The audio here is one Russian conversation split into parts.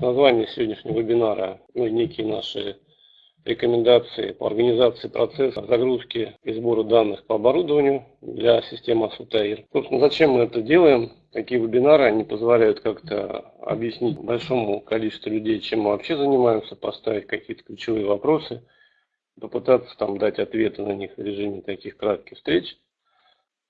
Название сегодняшнего вебинара, ну, некие наши рекомендации по организации процесса загрузки и сбора данных по оборудованию для системы Асутаир. Собственно, зачем мы это делаем? Такие вебинары, они позволяют как-то объяснить большому количеству людей, чем мы вообще занимаемся, поставить какие-то ключевые вопросы, попытаться там дать ответы на них в режиме таких кратких встреч.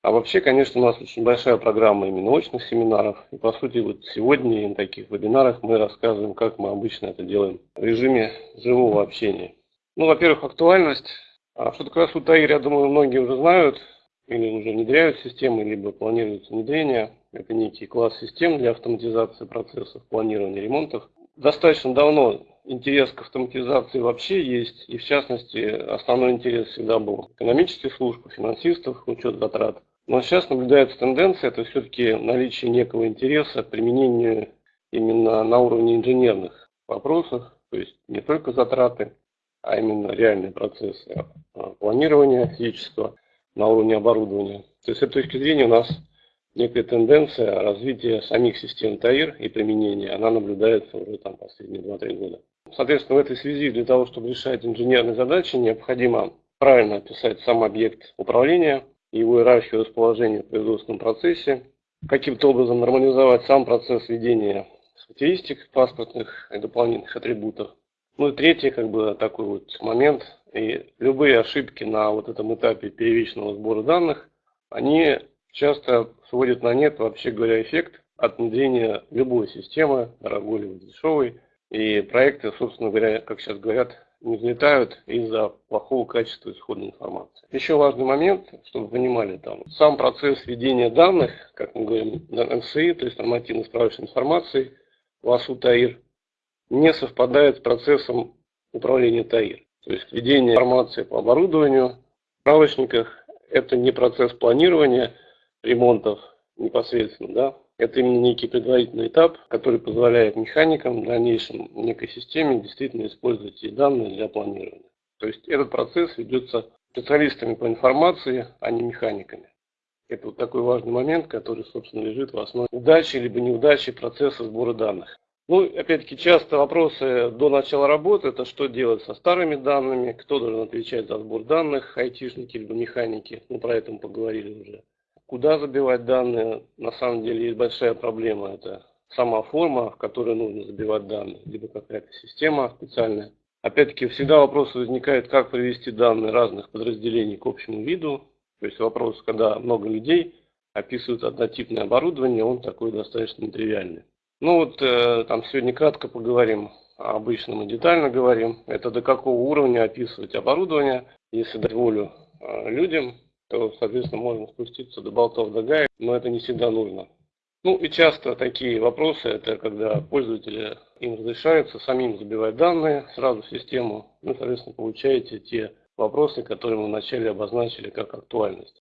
А вообще, конечно, у нас очень большая программа именно очных семинаров. И по сути, вот сегодня на таких вебинарах мы рассказываем, как мы обычно это делаем в режиме живого общения. Ну, во-первых, актуальность. А что такое Сутаир, я думаю, многие уже знают или уже внедряют системы, либо планируется внедрение. Это некий класс систем для автоматизации процессов планирования ремонтов. Достаточно давно интерес к автоматизации вообще есть, и в частности основной интерес всегда был экономических служб, финансистов, учет затрат. Но сейчас наблюдается тенденция, это все-таки наличие некого интереса к применению именно на уровне инженерных вопросов, то есть не только затраты, а именно реальные процессы а, планирования физического на уровне оборудования. То есть с этой точки зрения у нас некая тенденция развития самих систем ТАИР и применения, она наблюдается уже там последние 2-3 года. Соответственно, в этой связи для того, чтобы решать инженерные задачи, необходимо правильно описать сам объект управления, его иерархию расположения в производственном процессе, каким-то образом нормализовать сам процесс ведения характеристик паспортных и дополнительных атрибутов. Ну и третий как бы такой вот момент, и любые ошибки на вот этом этапе первичного сбора данных, они часто сводят на нет, вообще говоря, эффект от внедрения любой системы, дорогой или дешевой. И проекты, собственно говоря, как сейчас говорят, не взлетают из-за плохого качества исходной информации. Еще важный момент, чтобы вы понимали, там, сам процесс введения данных, как мы говорим, НСИ, то есть нормативно-справочной информации, в АСУ ТАИР, не совпадает с процессом управления ТАИР. То есть введение информации по оборудованию справочниках – это не процесс планирования ремонтов непосредственно, да, это именно некий предварительный этап, который позволяет механикам в дальнейшем в некой системе действительно использовать эти данные для планирования. То есть этот процесс ведется специалистами по информации, а не механиками. Это вот такой важный момент, который, собственно, лежит в основе удачи либо неудачи процесса сбора данных. Ну, опять-таки, часто вопросы до начала работы, это что делать со старыми данными, кто должен отвечать за сбор данных, айтишники либо механики, ну, про это мы поговорили уже. Куда забивать данные? На самом деле есть большая проблема. Это сама форма, в которой нужно забивать данные, либо какая-то система специальная. Опять-таки всегда вопрос возникает, как привести данные разных подразделений к общему виду. То есть вопрос, когда много людей описывают однотипное оборудование, он такой достаточно нетривиальный. Ну вот э, там сегодня кратко поговорим, обычно мы детально говорим. Это до какого уровня описывать оборудование, если дать волю э, людям, то, соответственно, можно спуститься до болтов до гаек, но это не всегда нужно. Ну и часто такие вопросы, это когда пользователи им разрешается самим забивать данные сразу в систему, ну, соответственно, получаете те вопросы, которые мы вначале обозначили как актуальность.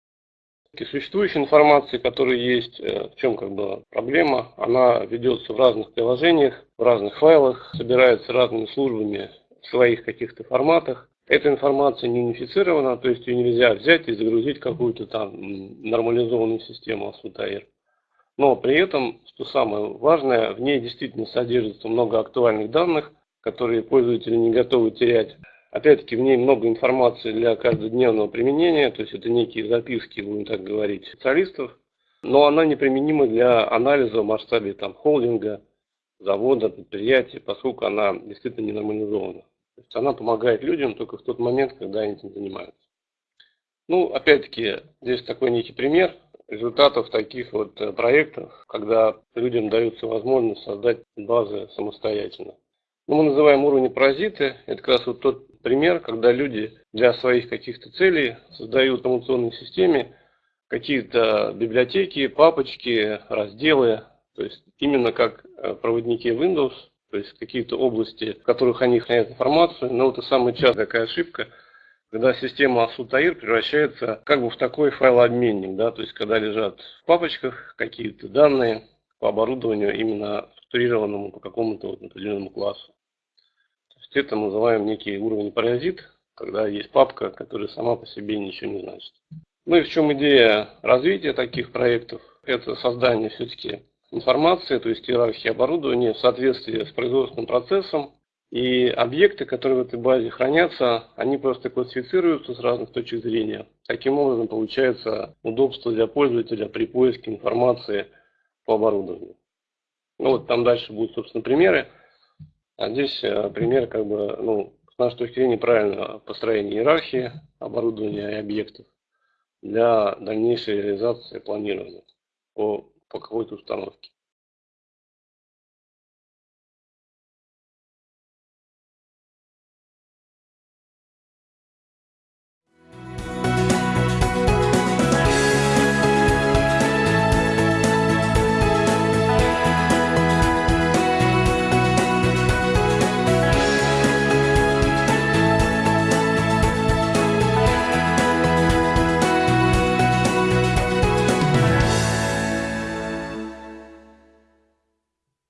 И существующая информация, которая есть, э, в чем как бы проблема, она ведется в разных приложениях, в разных файлах, собирается разными службами в своих каких-то форматах. Эта информация не унифицирована, то есть ее нельзя взять и загрузить какую-то там нормализованную систему Асутаир. Но при этом, что самое важное, в ней действительно содержится много актуальных данных, которые пользователи не готовы терять. Опять-таки в ней много информации для каждодневного применения, то есть это некие записки, будем так говорить, специалистов, но она неприменима для анализа в масштабе там, холдинга, завода, предприятия, поскольку она действительно не нормализована. То есть она помогает людям только в тот момент, когда они этим занимаются. Ну, опять-таки, здесь такой некий пример результатов таких вот э, проектов, когда людям дается возможность создать базы самостоятельно. Ну, мы называем уровни паразиты. Это как раз вот тот пример, когда люди для своих каких-то целей создают в информационной системе какие-то библиотеки, папочки, разделы, то есть именно как э, проводники Windows, то есть какие-то области, в которых они хранят информацию. Но это самая частая такая ошибка, когда система Асутаир превращается как бы в такой файлообменник, да, то есть когда лежат в папочках какие-то данные по оборудованию именно структурированному по какому-то вот определенному классу. То есть это мы называем некий уровень паразит, когда есть папка, которая сама по себе ничего не значит. Ну и в чем идея развития таких проектов? Это создание все-таки информации, то есть иерархии оборудования в соответствии с производственным процессом. И объекты, которые в этой базе хранятся, они просто классифицируются с разных точек зрения. Таким образом получается удобство для пользователя при поиске информации по оборудованию. Ну вот там дальше будут, собственно, примеры. А здесь э, пример, как бы, ну, с нашей точки зрения, правильного построения иерархии оборудования и объектов для дальнейшей реализации планирования по, по какой-то установке.